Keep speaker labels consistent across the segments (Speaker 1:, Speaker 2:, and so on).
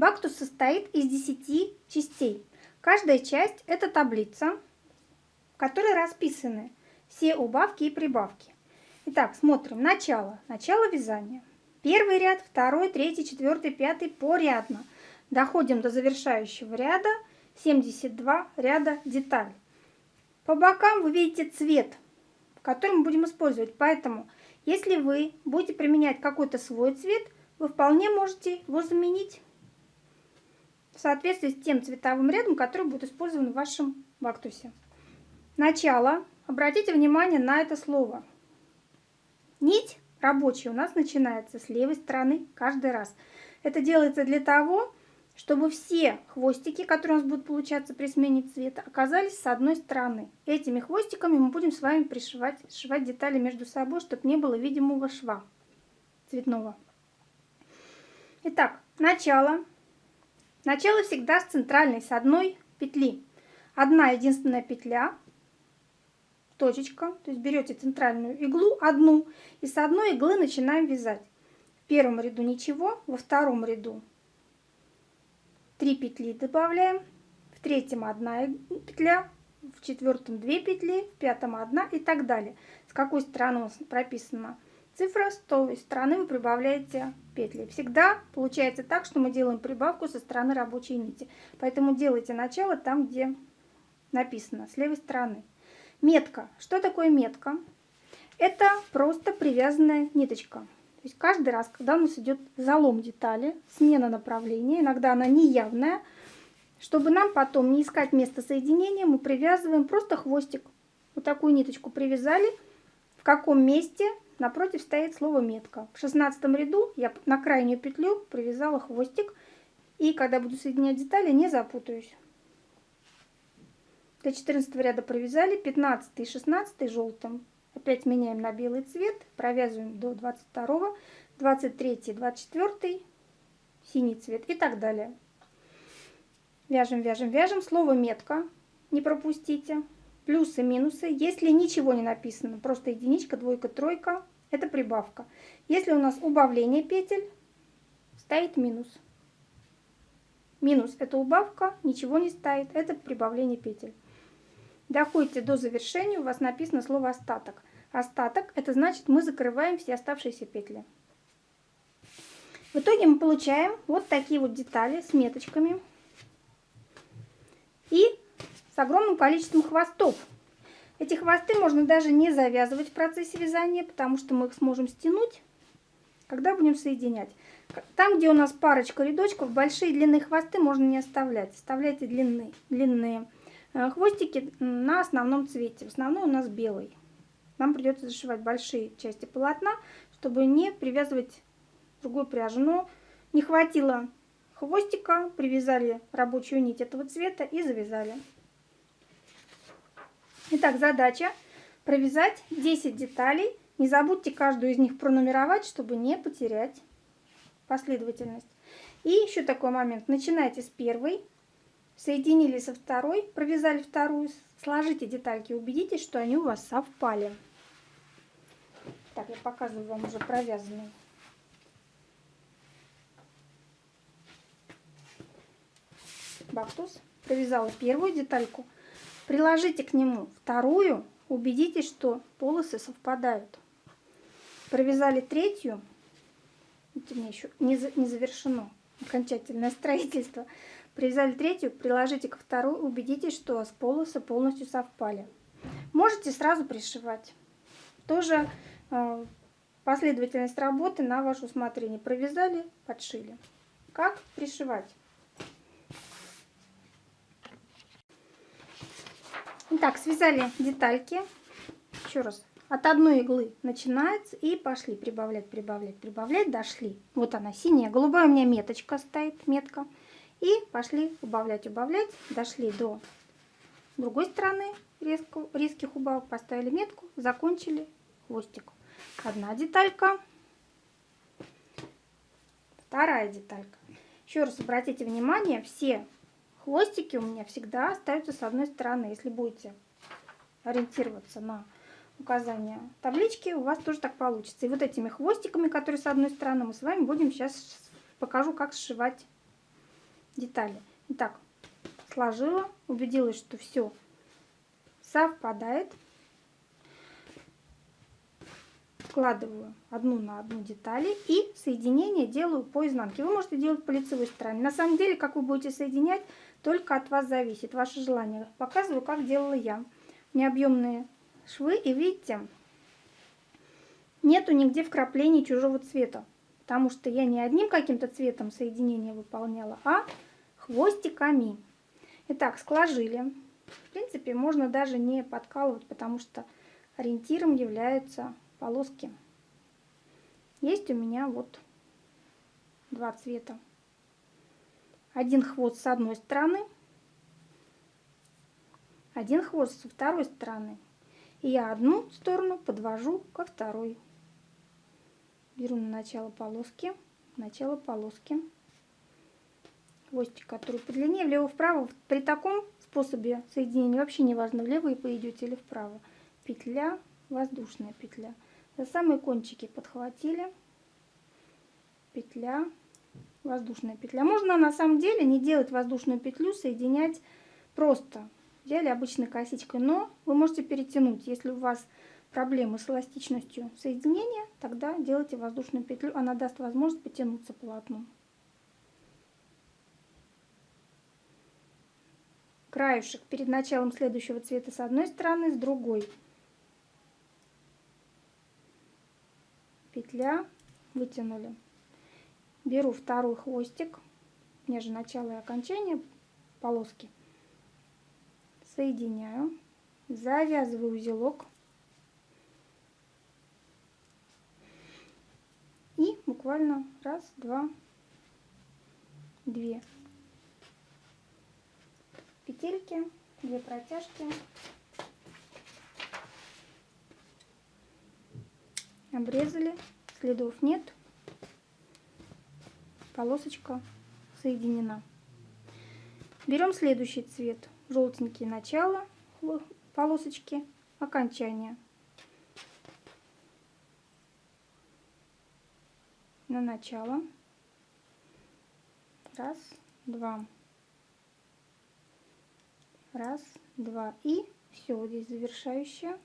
Speaker 1: Бактус состоит из 10 частей. Каждая часть – это таблица, в которой расписаны все убавки и прибавки. Итак, смотрим. Начало. Начало вязания. Первый ряд, второй, третий, четвертый, пятый порядно. Доходим до завершающего ряда. 72 ряда деталь. По бокам вы видите цвет, который мы будем использовать. Поэтому, если вы будете применять какой-то свой цвет, вы вполне можете его заменить в соответствии с тем цветовым рядом, который будет использован в вашем бактусе. Начало. Обратите внимание на это слово. Нить рабочая у нас начинается с левой стороны каждый раз. Это делается для того, чтобы все хвостики, которые у нас будут получаться при смене цвета, оказались с одной стороны. Этими хвостиками мы будем с вами пришивать сшивать детали между собой, чтобы не было видимого шва цветного. Итак, начало. Начало всегда с центральной, с одной петли. Одна единственная петля, точечка, то есть берете центральную иглу, одну, и с одной иглы начинаем вязать. В первом ряду ничего, во втором ряду 3 петли добавляем, в третьем одна петля, в четвертом 2 петли, в пятом одна и так далее. С какой стороны у нас прописана цифра, с той стороны вы прибавляете петли. Всегда получается так, что мы делаем прибавку со стороны рабочей нити. Поэтому делайте начало там, где написано, с левой стороны. Метка. Что такое метка? Это просто привязанная ниточка. То есть каждый раз, когда у нас идет залом детали, смена направления, иногда она неявная, чтобы нам потом не искать место соединения, мы привязываем просто хвостик. Вот такую ниточку привязали. В каком месте напротив стоит слово метка. В шестнадцатом ряду я на крайнюю петлю привязала хвостик. И когда буду соединять детали, не запутаюсь. До 14 ряда провязали, 15 и 16 желтым. Опять меняем на белый цвет, провязываем до 22, 23, 24, синий цвет и так далее. Вяжем, вяжем, вяжем. Слово метка не пропустите. Плюсы, минусы. Если ничего не написано, просто единичка, двойка, тройка, это прибавка. Если у нас убавление петель, стоит минус. Минус – это убавка, ничего не стоит, это прибавление петель. Доходите до завершения, у вас написано слово «остаток». Остаток – это значит, мы закрываем все оставшиеся петли. В итоге мы получаем вот такие вот детали с меточками и с огромным количеством хвостов. Эти хвосты можно даже не завязывать в процессе вязания, потому что мы их сможем стянуть, когда будем соединять. Там, где у нас парочка рядочков, большие длинные хвосты можно не оставлять. Оставляйте длинные, длинные Э, хвостики на основном цвете. В основном у нас белый. Нам придется зашивать большие части полотна, чтобы не привязывать другую пряжу. Но не хватило хвостика, привязали рабочую нить этого цвета и завязали. Итак, задача провязать 10 деталей. Не забудьте каждую из них пронумеровать, чтобы не потерять последовательность. И еще такой момент. Начинайте с первой соединили со второй, провязали вторую, сложите детальки, убедитесь, что они у вас совпали. Так, я показываю вам уже провязанный. Бактус. Провязала первую детальку. Приложите к нему вторую, убедитесь, что полосы совпадают. Провязали третью. Это меня еще не, не завершено окончательное строительство. Привязали третью, приложите ко второй, убедитесь, что полосы полностью совпали. Можете сразу пришивать. Тоже э, последовательность работы на ваше усмотрение. Провязали, подшили. Как пришивать? Итак, связали детальки. Еще раз. От одной иглы начинается и пошли прибавлять, прибавлять, прибавлять, дошли. Вот она синяя, голубая у меня меточка стоит, метка. И пошли убавлять, убавлять. Дошли до другой стороны резко, резких убавок. Поставили метку, закончили хвостик. Одна деталька. Вторая деталька. Еще раз обратите внимание, все хвостики у меня всегда остаются с одной стороны. Если будете ориентироваться на указание таблички, у вас тоже так получится. И вот этими хвостиками, которые с одной стороны, мы с вами будем сейчас покажу, как сшивать детали. Итак, сложила, убедилась, что все совпадает. Складываю одну на одну детали и соединение делаю по изнанке. Вы можете делать по лицевой стороне. На самом деле, как вы будете соединять, только от вас зависит, ваше желание. Показываю, как делала я. Необъемные швы и видите, нету нигде вкраплений чужого цвета. Потому что я не одним каким-то цветом соединение выполняла, а хвостиками. Итак, сложили. В принципе, можно даже не подкалывать, потому что ориентиром являются полоски. Есть у меня вот два цвета. Один хвост с одной стороны, один хвост со второй стороны. И я одну сторону подвожу ко второй. Беру на начало полоски, начало полоски. Хвостик, который подлиннее, влево-вправо. При таком способе соединения вообще не важно, влево и пойдете или вправо. Петля, воздушная петля. За самые кончики подхватили. Петля, воздушная петля. Можно на самом деле не делать воздушную петлю, соединять просто. Взяли обычной косичкой, но вы можете перетянуть. Если у вас проблемы с эластичностью соединения, тогда делайте воздушную петлю. Она даст возможность потянуться полотну. Краешек перед началом следующего цвета с одной стороны, с другой. петля, вытянули. Беру второй хвостик, же начало и окончание полоски, соединяю, завязываю узелок. И буквально раз, два, две. Петельки, две протяжки. Обрезали, следов нет, полосочка соединена. Берем следующий цвет, желтенький начало полосочки, окончание. На начало. Раз, два. Раз, два. И все, вот здесь завершающая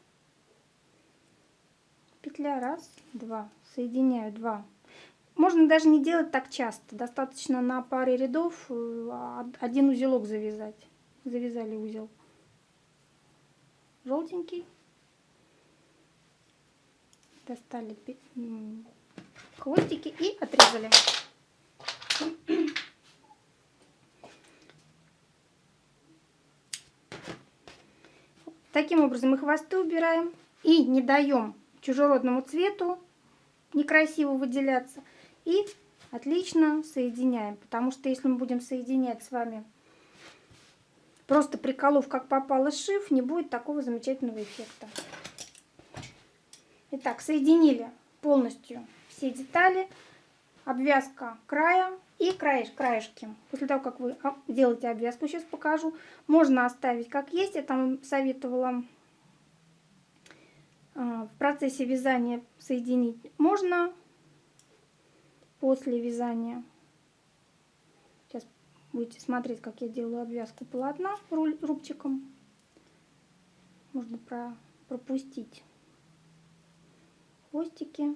Speaker 1: петля, раз, два, соединяю два. Можно даже не делать так часто, достаточно на паре рядов э, один узелок завязать. Завязали узел. Желтенький. Достали хвостики и отрезали. Таким образом мы хвосты убираем и не даем чужеродному цвету, некрасиво выделяться. И отлично соединяем, потому что если мы будем соединять с вами просто приколов, как попало шив, не будет такого замечательного эффекта. Итак, соединили полностью все детали, обвязка края и краеш, краешки. После того, как вы делаете обвязку, сейчас покажу, можно оставить как есть. Я там советовала а, в процессе вязания соединить можно после вязания. Сейчас будете смотреть, как я делаю обвязку полотна рубчиком. Можно про пропустить хвостики.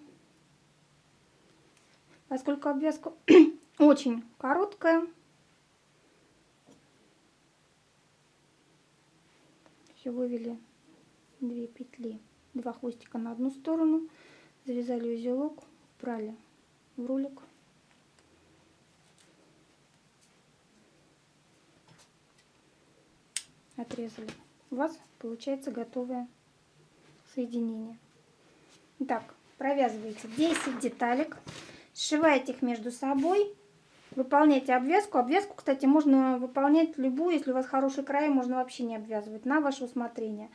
Speaker 1: Поскольку обвязка очень короткая, все вывели две петли два хвостика на одну сторону, завязали узелок, брали в рулик. Отрезали. У вас получается готовое соединение. Так, провязываете 10 деталек, сшиваете их между собой, выполняйте обвязку. Обвязку, кстати, можно выполнять любую, если у вас хороший край, можно вообще не обвязывать, на ваше усмотрение.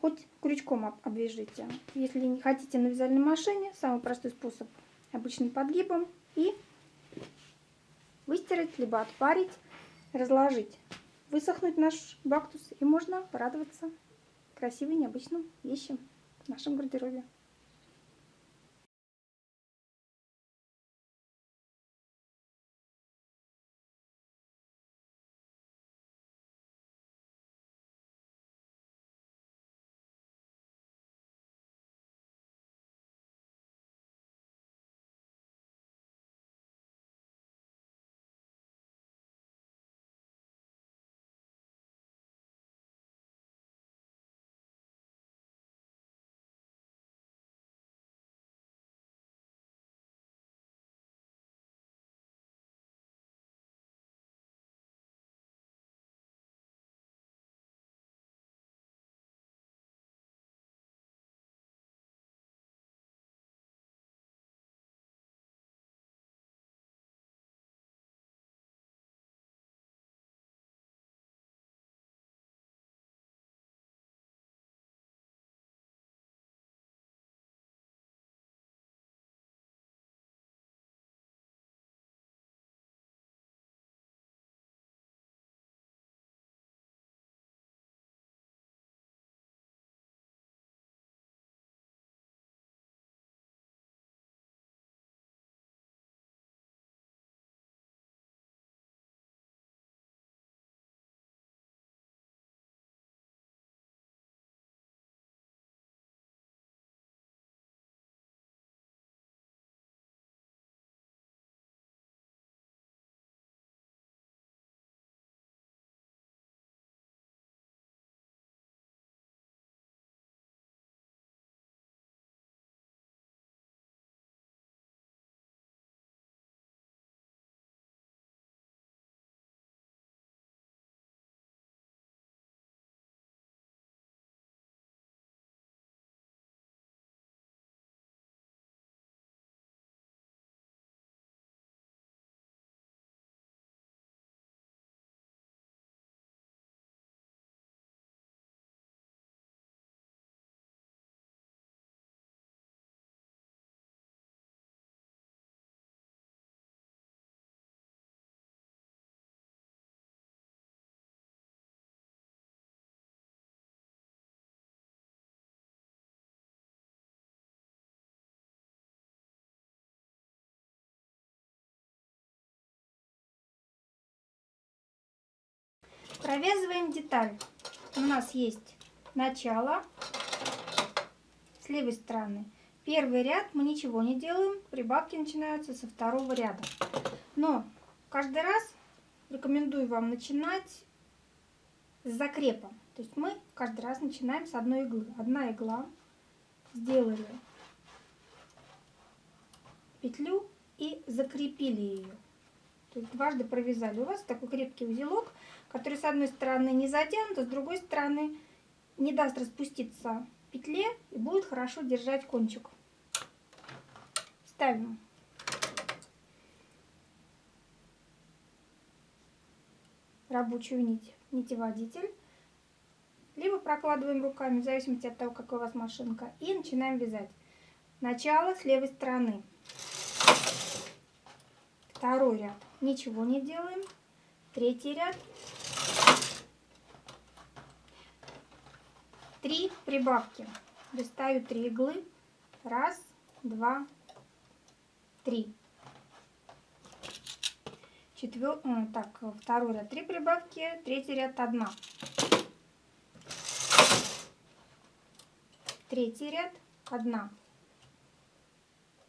Speaker 1: Хоть крючком обвяжите. Если не хотите на вязальной машине, самый простой способ обычным подгибом и выстирать, либо отпарить, разложить, высохнуть наш бактус и можно порадоваться красивым необычным вещам в нашем гардеробе. Провязываем деталь. У нас есть начало с левой стороны. Первый ряд мы ничего не делаем, прибавки начинаются со второго ряда. Но каждый раз рекомендую вам начинать с закрепом. То есть мы каждый раз начинаем с одной иглы. Одна игла, сделали петлю и закрепили ее. То есть дважды провязали. У вас такой крепкий узелок, который с одной стороны не затянут, а с другой стороны не даст распуститься петле и будет хорошо держать кончик. Ставим рабочую нить, нитеводитель. Либо прокладываем руками, в зависимости от того, какая у вас машинка. И начинаем вязать. Начало с левой стороны. Второй ряд. Ничего не делаем. Третий ряд. Три прибавки. Достаю три иглы. Раз, два, три. Четвер... Э, так, второй ряд три прибавки, третий ряд одна. Третий ряд одна.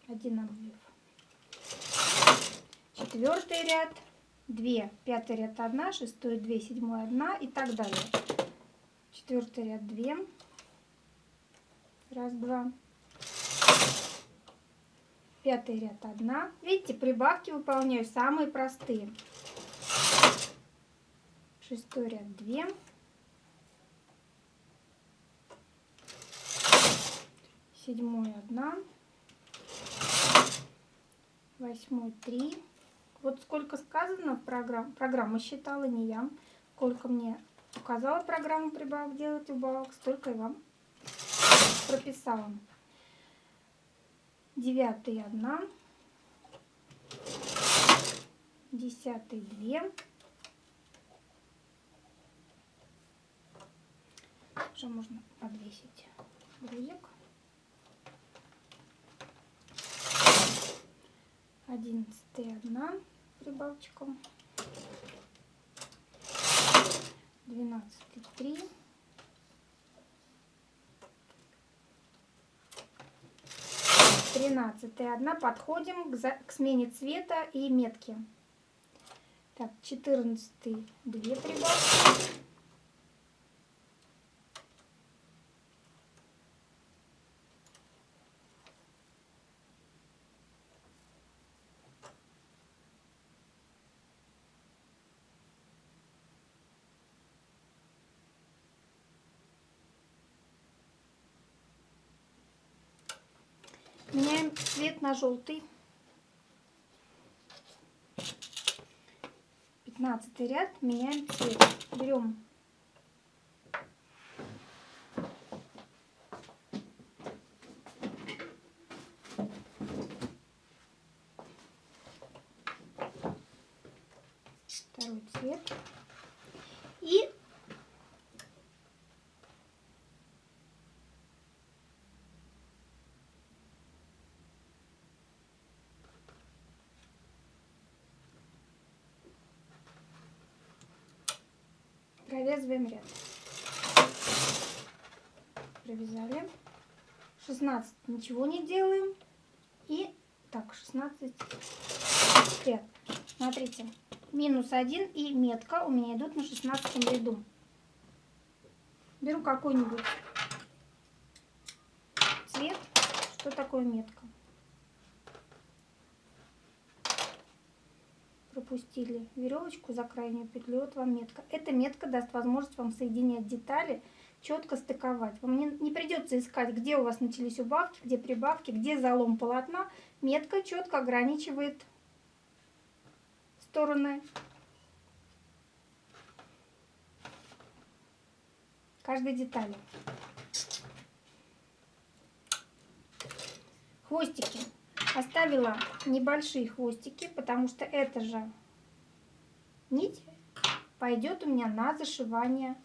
Speaker 1: Один обвив. Четвертый ряд две. Пятый ряд одна, шестой две, седьмой одна и так далее. Четвертый ряд две. Раз, два. Пятый ряд одна. Видите, прибавки выполняю самые простые. Шестой ряд две. Седьмой одна. Восьмой три. Вот сколько сказано в программе, программа считала, не я. Сколько мне Указала программу прибавок делать убавок, столько и вам прописала. Девятый одна, десятый две. Уже можно подвесить грузик. Одиннадцатый одна прибавочком. 16,3. Тринадцатая одна. Подходим к, за... к смене цвета и метки. Так, четырнадцатый две прибавки. На желтый. Пятнадцатый ряд. Меняем цвет. Берем второй цвет. И провязываем ряд. Провязали. 16 ничего не делаем. И так, 16 ряд. Смотрите, минус 1 и метка у меня идут на 16 ряду. Беру какой-нибудь цвет. Что такое метка? Пропустили веревочку за крайнюю петлю, вот вам метка. Эта метка даст возможность вам соединять детали, четко стыковать. Вам не, не придется искать, где у вас начались убавки, где прибавки, где залом полотна. Метка четко ограничивает стороны каждой детали. Хвостики. Оставила небольшие хвостики, потому что эта же нить пойдет у меня на зашивание,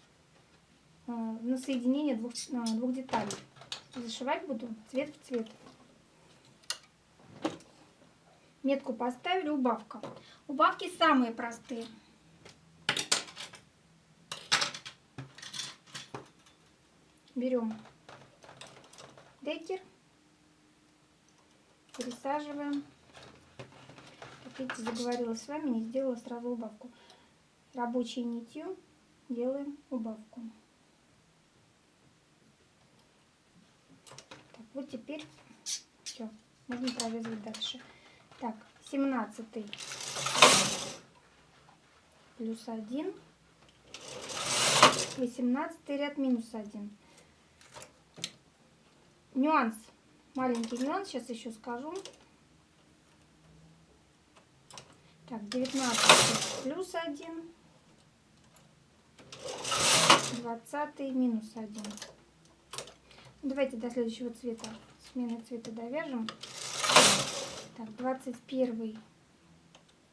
Speaker 1: э, на соединение двух, э, двух деталей. Зашивать буду цвет в цвет. Метку поставили, убавка. Убавки самые простые. Берем декер, пересаживаем. Видите, заговорила с вами, не сделала сразу убавку. Рабочей нитью делаем убавку. Так, вот теперь все, можно провязывать дальше. Так, 17 плюс 1, 18 ряд минус 1. Нюанс, маленький нюанс, сейчас еще скажу. Так, 19 плюс 1, 20 минус 1. Давайте до следующего цвета, смены цвета довяжем. Так, 21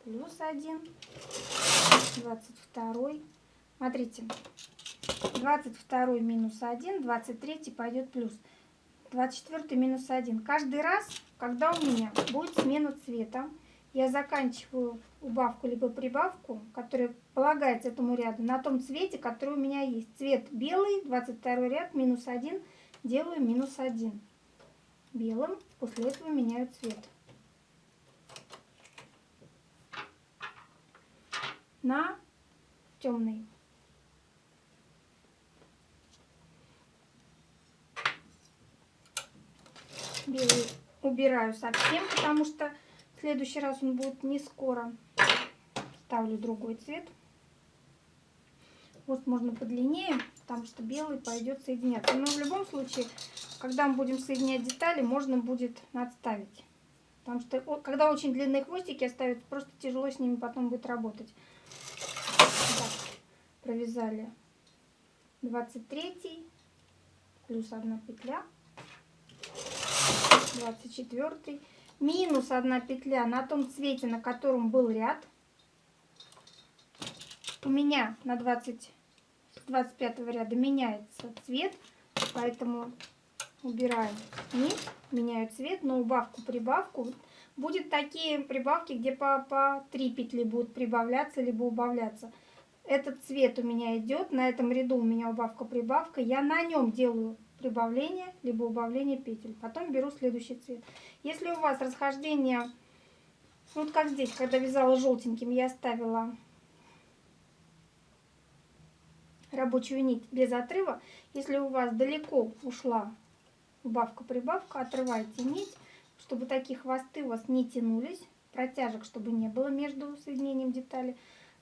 Speaker 1: плюс 1, 22. Смотрите, 22 минус 1, 23 пойдет плюс. 24 минус 1. Каждый раз, когда у меня будет смена цвета, я заканчиваю убавку либо прибавку, которая полагается этому ряду, на том цвете, который у меня есть. Цвет белый, 22 ряд, минус 1, делаю минус 1. Белым, после этого меняю цвет. На темный. Белый убираю совсем, потому что следующий раз он будет не скоро. Ставлю другой цвет. Вот можно подлиннее, потому что белый пойдет соединяться. Но в любом случае, когда мы будем соединять детали, можно будет надставить. Потому что когда очень длинные хвостики оставят, просто тяжело с ними потом будет работать. Так, провязали 23 плюс 1 петля. 24 минус 1 петля на том цвете, на котором был ряд. У меня на 20, 25 ряда меняется цвет, поэтому убираю нить, меняю цвет, но убавку-прибавку. Будет такие прибавки, где по, по 3 петли будут прибавляться либо убавляться. Этот цвет у меня идет, на этом ряду у меня убавка-прибавка. Я на нем делаю прибавление, либо убавление петель. Потом беру следующий цвет. Если у вас расхождение, вот как здесь, когда вязала желтеньким, я оставила рабочую нить без отрыва. Если у вас далеко ушла убавка-прибавка, отрывайте нить, чтобы такие хвосты у вас не тянулись, протяжек, чтобы не было между соединением деталей.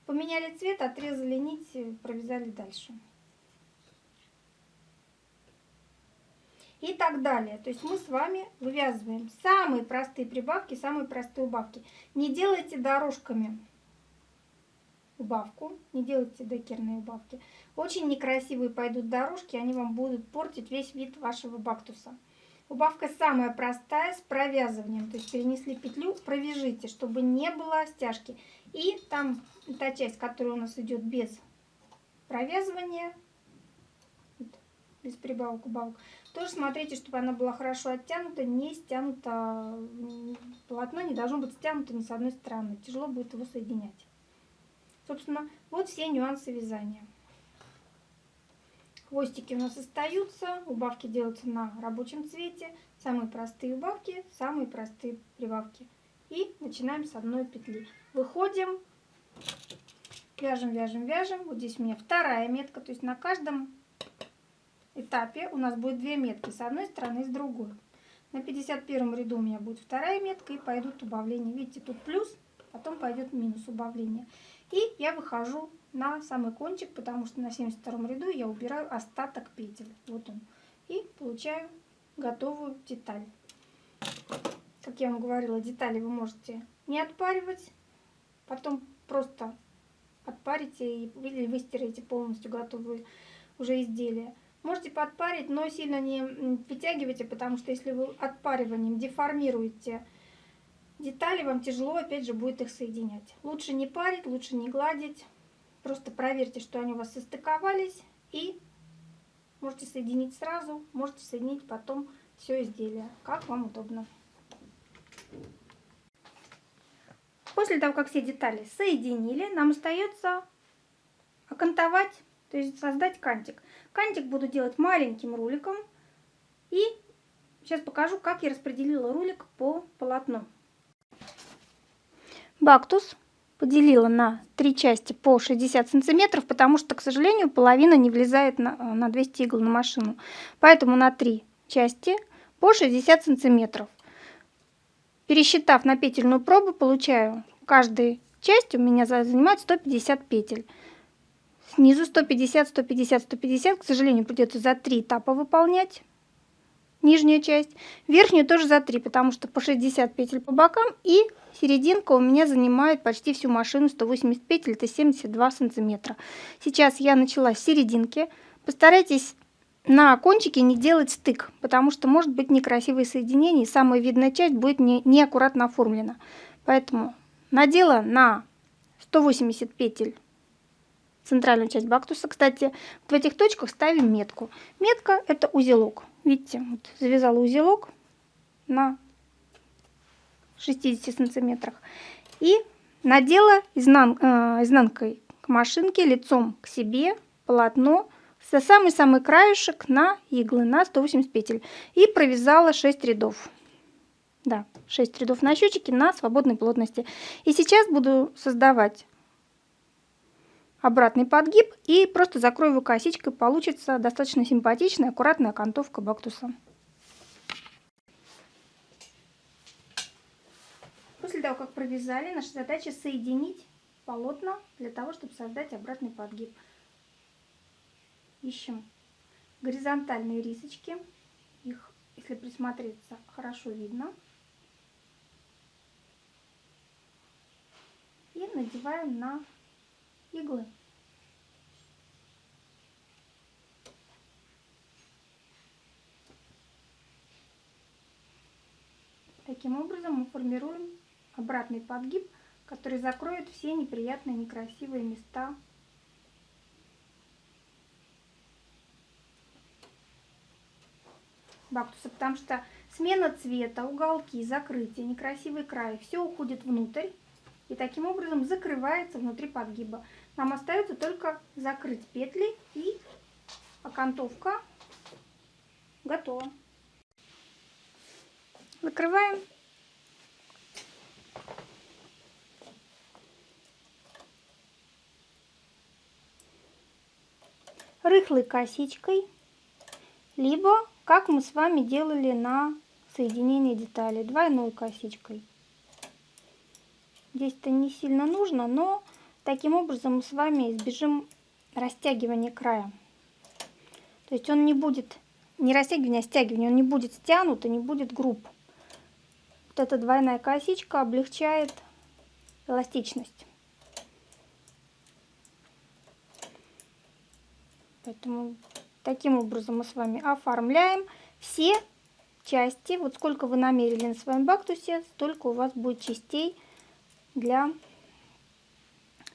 Speaker 1: Поменяли цвет, отрезали нить, провязали дальше. И так далее. То есть мы с вами вывязываем самые простые прибавки, самые простые убавки. Не делайте дорожками убавку, не делайте декерные убавки. Очень некрасивые пойдут дорожки, они вам будут портить весь вид вашего бактуса. Убавка самая простая, с провязыванием. То есть перенесли петлю, провяжите, чтобы не было стяжки. И там та часть, которая у нас идет без провязывания, без прибавок, убавок, тоже смотрите, чтобы она была хорошо оттянута, не стянута, полотно не должно быть стянуто ни с одной стороны. Тяжело будет его соединять. Собственно, вот все нюансы вязания. Хвостики у нас остаются, убавки делаются на рабочем цвете. Самые простые убавки, самые простые прибавки. И начинаем с одной петли. Выходим, вяжем, вяжем, вяжем. Вот здесь у меня вторая метка, то есть на каждом этапе у нас будет две метки с одной стороны и с другой. На 51 ряду у меня будет вторая метка и пойдут убавления. Видите, тут плюс, потом пойдет минус убавления. И я выхожу на самый кончик, потому что на 72 ряду я убираю остаток петель. Вот он. И получаю готовую деталь. Как я вам говорила, детали вы можете не отпаривать, потом просто отпарите или выстираете полностью готовые уже изделия. Можете подпарить, но сильно не вытягивайте, потому что если вы отпариванием деформируете детали, вам тяжело опять же будет их соединять. Лучше не парить, лучше не гладить. Просто проверьте, что они у вас состыковались и можете соединить сразу, можете соединить потом все изделие, как вам удобно. После того, как все детали соединили, нам остается окантовать, то есть создать кантик. Кантик буду делать маленьким руликом. И сейчас покажу, как я распределила рулик по полотну. Бактус поделила на три части по 60 сантиметров, потому что, к сожалению, половина не влезает на, на 200 игл на машину. Поэтому на три части по 60 сантиметров. Пересчитав на петельную пробу, получаю каждая часть у меня занимает 150 петель. Снизу 150, 150, 150. К сожалению, придется за три этапа выполнять нижняя часть. Верхнюю тоже за 3, потому что по 60 петель по бокам. И серединка у меня занимает почти всю машину 180 петель, это 72 сантиметра. Сейчас я начала с серединки. Постарайтесь на кончике не делать стык, потому что может быть некрасивое соединение, и самая видная часть будет не, неаккуратно оформлена. Поэтому надела на 180 петель центральную часть бактуса. Кстати, в этих точках ставим метку. Метка это узелок. Видите, вот завязала узелок на 60 сантиметрах. И надела изнан, э, изнанкой к машинке, лицом к себе полотно со самый-самый краешек на иглы, на 180 петель. И провязала 6 рядов. Да, 6 рядов на счетчике на свободной плотности. И сейчас буду создавать обратный подгиб и просто закрою его косичкой. Получится достаточно симпатичная, аккуратная окантовка бактуса. После того, как провязали, наша задача соединить полотна для того, чтобы создать обратный подгиб. Ищем горизонтальные рисочки. Их, если присмотреться, хорошо видно. И надеваем на иглы. Таким образом мы формируем обратный подгиб, который закроет все неприятные, некрасивые места бактуса, потому что смена цвета, уголки, закрытие, некрасивый край, все уходит внутрь и таким образом закрывается внутри подгиба. Нам остается только закрыть петли и окантовка готова. Закрываем. Рыхлой косичкой, либо как мы с вами делали на соединение деталей, двойной косичкой. Здесь это не сильно нужно, но таким образом мы с вами избежим растягивания края. То есть он не будет, не растягивание, а стягивание, он не будет стянут и не будет груб. Вот эта двойная косичка облегчает эластичность. Поэтому таким образом мы с вами оформляем все части. Вот сколько вы намерили на своем бактусе, столько у вас будет частей для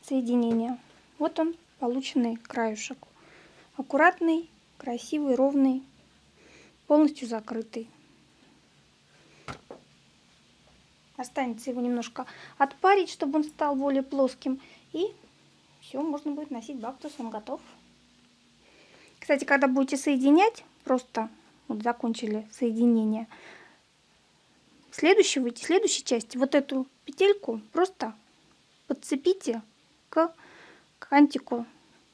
Speaker 1: соединения. Вот он, полученный краюшек. Аккуратный, красивый, ровный, полностью закрытый. Останется его немножко отпарить, чтобы он стал более плоским. И все, можно будет носить бактус, он готов. Кстати, когда будете соединять, просто вот закончили соединение, следующей, в следующей части вот эту петельку просто подцепите к кантику,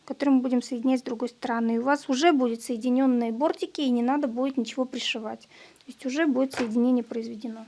Speaker 1: который мы будем соединять с другой стороны. И у вас уже будет соединенные бортики, и не надо будет ничего пришивать. То есть уже будет соединение произведено.